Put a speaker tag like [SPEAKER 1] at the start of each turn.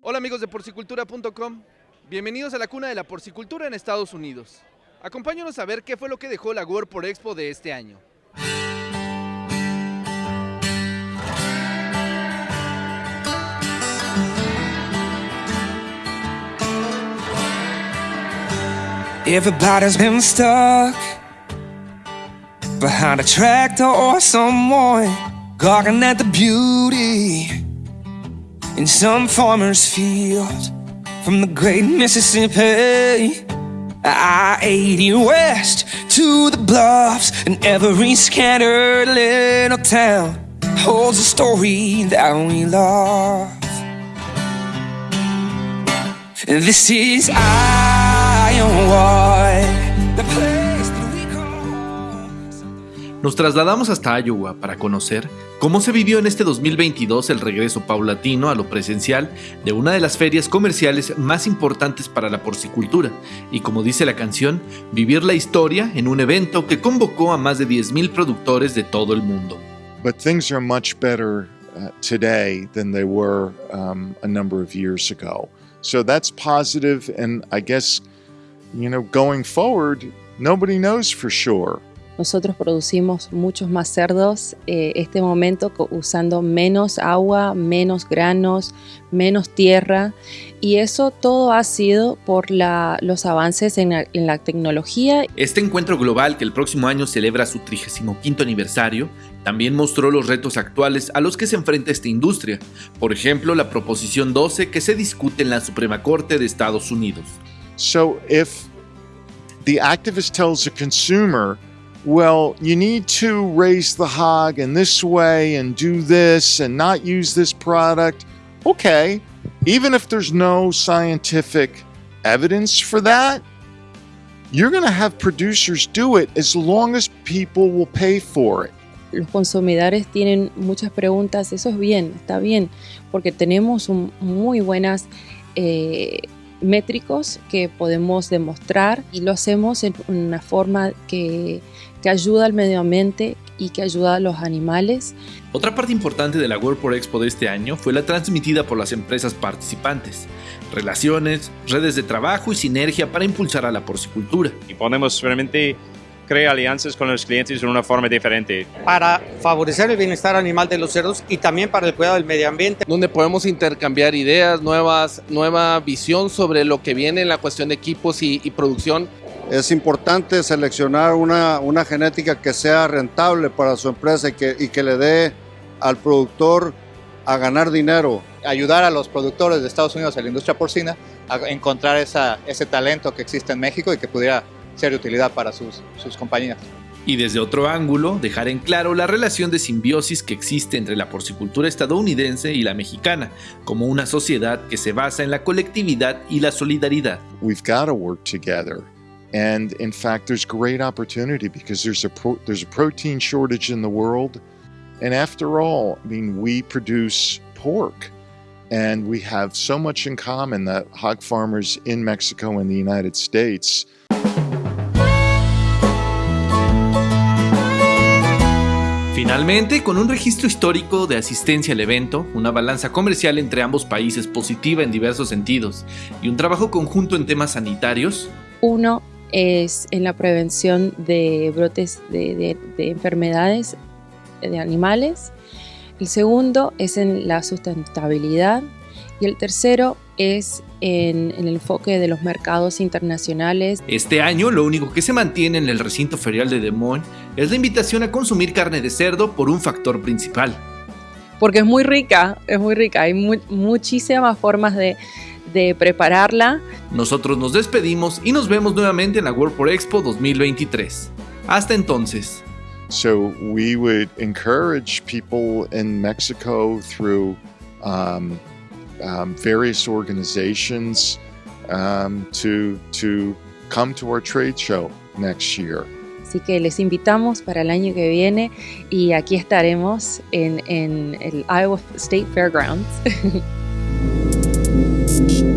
[SPEAKER 1] Hola amigos de porcicultura.com, bienvenidos a la cuna de la porcicultura en Estados Unidos. Acompáñanos a ver qué fue lo que dejó la World por Expo de este año.
[SPEAKER 2] Everybody's been stuck behind a tractor or someone gawking at the beauty in some farmer's field from the great Mississippi. I-80 west to the bluffs and every scattered little town holds a story that we love. This is Iowa,
[SPEAKER 3] Nos trasladamos hasta Iowa para conocer cómo se vivió en este 2022 el regreso paulatino a lo presencial de una de las ferias comerciales más importantes para la porcicultura y como dice la canción, vivir la historia en un evento que convocó a más de 10.000 productores de todo el mundo.
[SPEAKER 4] but things are much better uh, today than they were um, a number of years ago. So that's positive, and I guess, you know, going forward, nobody knows for sure.
[SPEAKER 5] Nosotros producimos muchos más cerdos eh, este momento usando menos agua, menos granos, menos tierra y eso todo ha sido por la- los avances en la, en la tecnología
[SPEAKER 3] Este encuentro global que el próximo año celebra su 35 aniversario también mostró los retos actuales a los que se enfrenta esta industria, por ejemplo la Proposición 12 que se discute en la Suprema Corte de Estados Unidos.
[SPEAKER 4] So if the activist tells a consumer, well, you need to raise the hog in this way and do this and not use this product, okay, even if there's no scientific evidence for that, you're going to have producers do it as long as people will pay for it.
[SPEAKER 5] los consumidores tienen muchas preguntas, eso es bien, está bien, porque tenemos un- muy buenas eh, métricos que podemos demostrar y lo hacemos en una forma que, que ayuda al medio ambiente y que ayuda a los animales.
[SPEAKER 3] Otra parte importante de la World Expo de este año fue la transmitida por las empresas participantes, relaciones, redes de trabajo y sinergia para impulsar a la porcicultura.
[SPEAKER 6] y podemos realmente crear alianzas con los clientes de una forma diferente.
[SPEAKER 7] para favorecer el bienestar animal de los cerdos y también para el cuidado del medio ambiente.
[SPEAKER 1] donde podemos intercambiar ideas, nuevas, nueva visión sobre lo que viene en la cuestión de equipos y, y producción.
[SPEAKER 8] Es importante seleccionar una, una genética que sea rentable para su empresa y que, y que le dé al productor a ganar dinero.
[SPEAKER 9] ayudar a los productores de Estados Unidos, a la industria porcina, a encontrar esa, ese talento que existe en México y que pudiera ser de utilidad para sus, sus compañías.
[SPEAKER 3] Y desde otro ángulo, dejar en claro la relación de simbiosis que existe entre la porcicultura estadounidense y la mexicana, como una sociedad que se basa en la colectividad y la solidaridad.
[SPEAKER 4] We've got to work together. And in fact, there's great opportunity because there's a pro- there's a protein shortage in the world. And after all, I mean, we produce pork. And we have so much in common that hog farmers in Mexico and the United States
[SPEAKER 3] Finalmente, con un registro histórico de asistencia al evento, una balanza comercial entre ambos países positiva en diversos sentidos y un trabajo conjunto en temas sanitarios,
[SPEAKER 5] Uno es en la prevención de brotes de, de- de enfermedades de animales. El segundo es en la sustentabilidad. Y el tercero es en, en el enfoque de los mercados internacionales.
[SPEAKER 3] Este año lo único que se mantiene en el recinto ferial de Des Moines es la invitación a consumir carne de cerdo por un factor principal.
[SPEAKER 5] Porque es muy rica, es muy rica. Hay mu- muchísimas formas de, de prepararla.
[SPEAKER 3] Nosotros nos despedimos y nos vemos nuevamente en la World por Expo 2023. Hasta entonces.
[SPEAKER 4] So we would encourage people in Mexico through um, um, various organizations um, to to come to our trade show next year.
[SPEAKER 5] Así que les invitamos para el año que viene y aquí estaremos en, en el Iowa State Fairgrounds. Thank you.